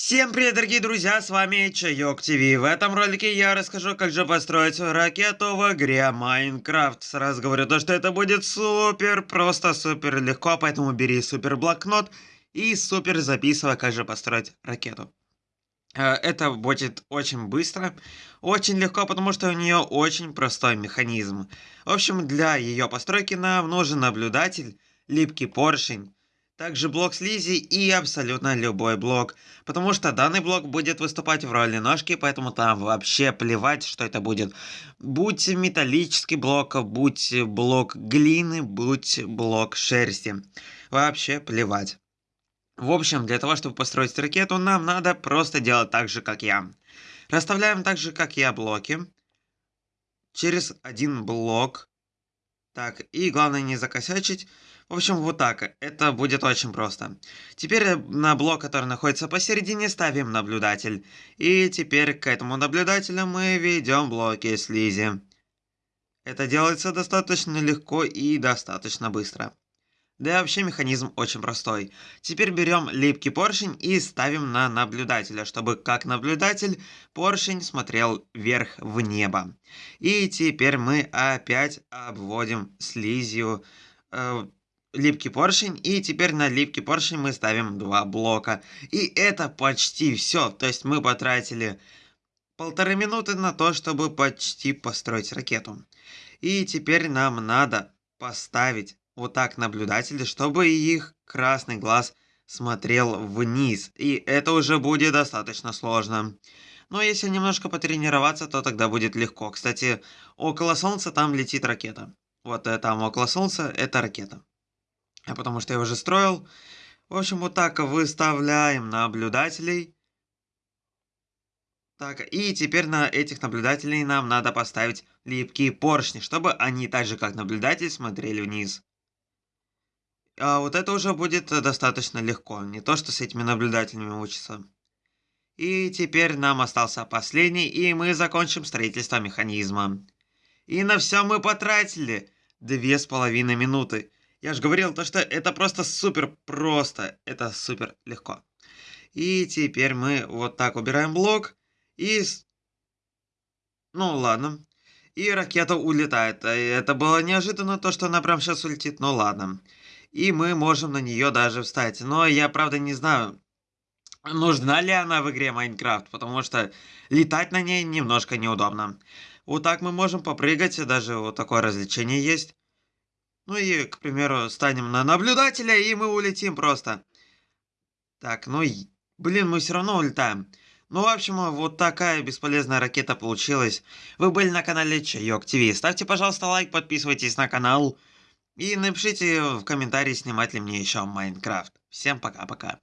Всем привет, дорогие друзья, с вами Чайок ТВ. В этом ролике я расскажу, как же построить ракету в игре Майнкрафт. Сразу говорю то, что это будет супер, просто супер легко, поэтому бери супер блокнот и супер записывай, как же построить ракету. Э, это будет очень быстро, очень легко, потому что у нее очень простой механизм. В общем, для ее постройки нам нужен наблюдатель, липкий поршень, также блок слизи и абсолютно любой блок, потому что данный блок будет выступать в роли ножки, поэтому там вообще плевать, что это будет. Будь металлический блок, будь блок глины, будь блок шерсти. Вообще плевать. В общем, для того, чтобы построить ракету, нам надо просто делать так же, как я. Расставляем так же, как я, блоки. Через один блок. Так, и главное не закосячить. В общем, вот так. Это будет очень просто. Теперь э, на блок, который находится посередине, ставим наблюдатель. И теперь к этому наблюдателю мы ведем блоки слизи. Это делается достаточно легко и достаточно быстро. Да и вообще механизм очень простой. Теперь берем липкий поршень и ставим на наблюдателя, чтобы как наблюдатель поршень смотрел вверх в небо. И теперь мы опять обводим слизью э, липкий поршень. И теперь на липкий поршень мы ставим два блока. И это почти все. То есть мы потратили полторы минуты на то, чтобы почти построить ракету. И теперь нам надо поставить вот так наблюдатели, чтобы их красный глаз смотрел вниз. И это уже будет достаточно сложно. Но если немножко потренироваться, то тогда будет легко. Кстати, около Солнца там летит ракета. Вот там около Солнца это ракета а потому что я уже строил. В общем, вот так выставляем наблюдателей. Так, и теперь на этих наблюдателей нам надо поставить липкие поршни, чтобы они так же, как наблюдатель, смотрели вниз. А вот это уже будет достаточно легко, не то что с этими наблюдателями учиться. И теперь нам остался последний, и мы закончим строительство механизма. И на все мы потратили две с половиной минуты. Я же говорил, то, что это просто супер просто. Это супер легко. И теперь мы вот так убираем блок. И... Ну, ладно. И ракета улетает. Э, это было неожиданно, то, что она прям сейчас улетит. Ну, ладно. И мы можем на нее даже встать. Но я, правда, не знаю, нужна ли она в игре Майнкрафт. Потому что летать на ней немножко неудобно. Вот так мы можем попрыгать. Даже вот такое развлечение есть. Ну и, к примеру, станем на наблюдателя, и мы улетим просто. Так, ну, блин, мы все равно улетаем. Ну, в общем, вот такая бесполезная ракета получилась. Вы были на канале Чайок ТВ. Ставьте, пожалуйста, лайк, подписывайтесь на канал. И напишите в комментарии, снимать ли мне еще Майнкрафт. Всем пока-пока.